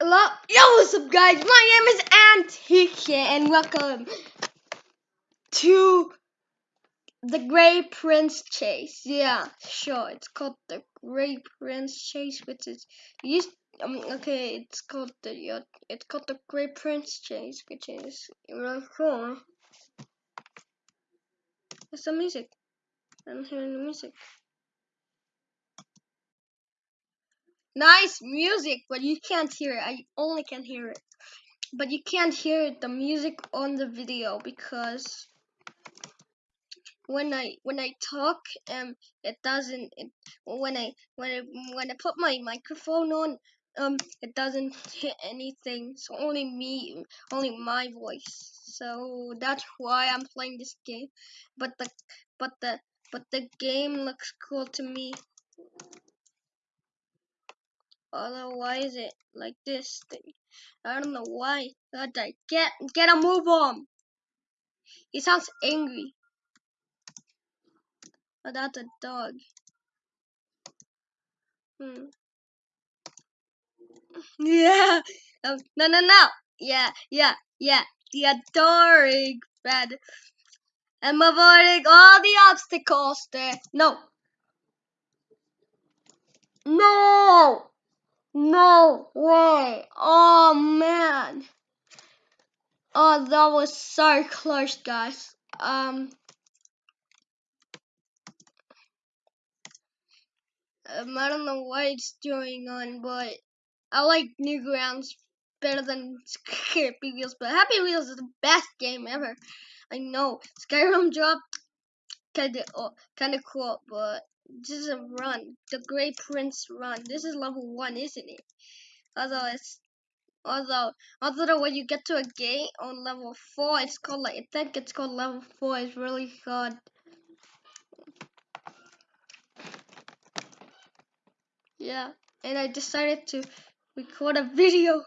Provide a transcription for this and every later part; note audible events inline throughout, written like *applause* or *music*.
Hello, yo, what's up, guys? My name is Antique, and welcome to the Grey Prince Chase. Yeah, sure, it's called the Grey Prince Chase, which is used. Um, okay, it's called the uh, it's called the Grey Prince Chase, which is really cool. There's some music. I'm hearing the music. Nice music, but you can't hear it. I only can hear it. But you can't hear the music on the video because when I when I talk, um, it doesn't. It, when I when I when I put my microphone on, um, it doesn't hit anything. So only me, only my voice. So that's why I'm playing this game. But the but the but the game looks cool to me. Although why is it like this thing? I don't know why. God, I get get a move on. He sounds angry. Oh, that's a dog. Hmm. *laughs* Yeah. Um, no, no, no. Yeah, yeah, yeah. The adoring friend. I'm avoiding all the obstacles there. No. No. No way. Oh, man. Oh, that was so close, guys. Um, um, I don't know what it's going on, but I like Newgrounds better than Happy Wheels, but Happy Wheels is the best game ever. I know Skyrim dropped kinda oh, kinda cool, but this is a run, the Grey Prince run. This is level one, isn't it? Although it's although although when you get to a gate on level four, it's called like I think it's called level four. It's really hard. Yeah, and I decided to record a video.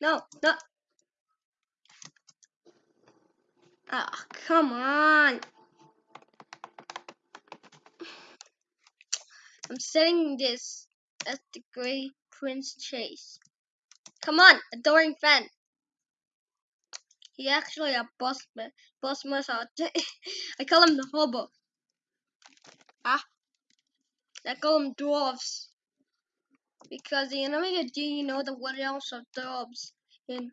No, no. Ah, oh, come on. I'm setting this as the Grey Prince Chase. Come on, adoring fan. He actually a boss boss massage. *laughs* I call him the hobo. Ah, I call him dwarves because the enemy do you know the what else of dwarves in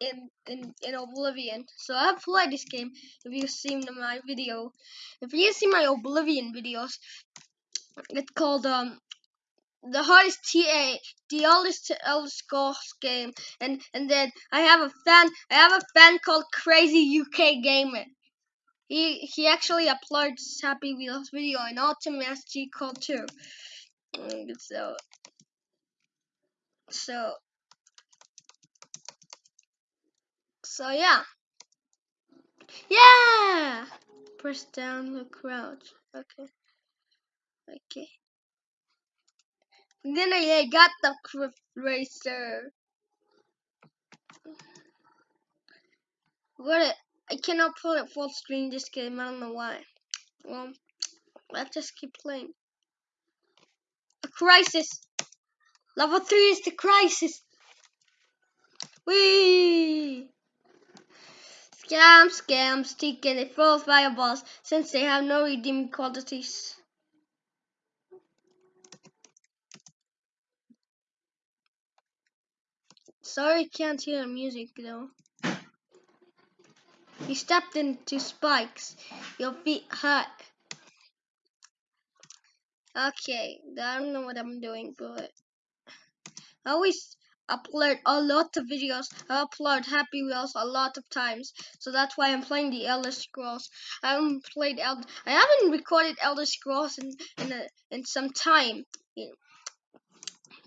in in in Oblivion. So I've played this game. If you've seen my video, if you see my Oblivion videos, it's called um the hardest TA, the oldest Elder Scrolls game, and and then I have a fan. I have a fan called Crazy UK Gamer. He he actually uploads Happy Wheels video and Ultimate SG Call too. Mm, so so so yeah. Yeah. Press down the crouch. Okay. Okay. And then I, got the Crypt Racer. What? I cannot pull it full screen this game. I don't know why. Well, let's just keep playing. A crisis. Level three is the crisis. Whee! Scamp, scamps, taking a full fireballs since they have no redeeming qualities. Sorry, can't hear the music though. You stepped into spikes. Your feet hurt. Okay, I don't know what I'm doing, but I always upload a lot of videos. I upload Happy Wheels a lot of times, so that's why I'm playing the Elder Scrolls. I haven't played Elder. I haven't recorded Elder Scrolls in in a, in some time.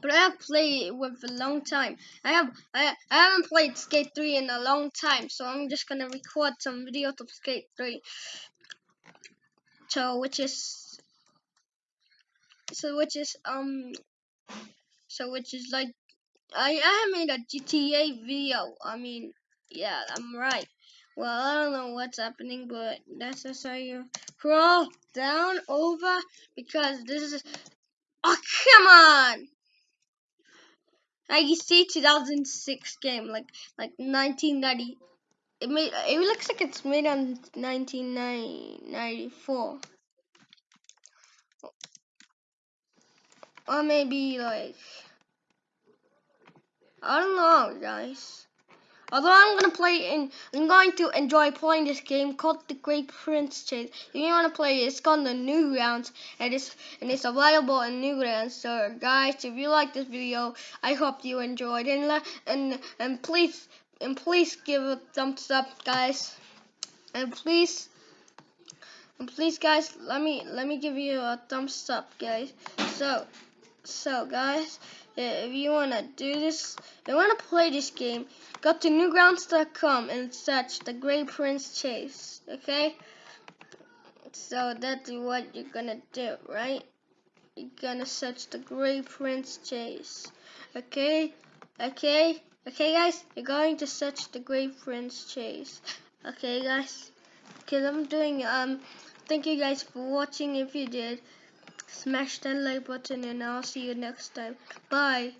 But I have played it with a long time. I have I I haven't played Skate 3 in a long time, so I'm just gonna record some videos of Skate 3. So which is so which is um so which is like I I made a GTA video. I mean yeah I'm right. Well I don't know what's happening but that's just how you crawl down over because this is oh come on I see 2006 game, like like 1990. It made it looks like it's made on 1994, or maybe like I don't know, guys. Although I'm gonna play I'm going to enjoy playing this game called The Great Prince Chase. If you wanna play it, it's called the Newgrounds and it's and it's available in Newgrounds. So guys, if you like this video, I hope you enjoyed and and and please and please give a thumbs up, guys. And please and please guys, let me let me give you a thumbs up, guys. So so guys, if you wanna do this, if you wanna play this game, go to newgrounds.com and search the Great Prince Chase. Okay? So that's what you're gonna do, right? You're gonna search the Great Prince Chase. Okay? Okay? Okay guys? You're going to search the Great Prince Chase. Okay guys? Because I'm doing um thank you guys for watching if you did. Smash that like button and I'll see you next time. Bye.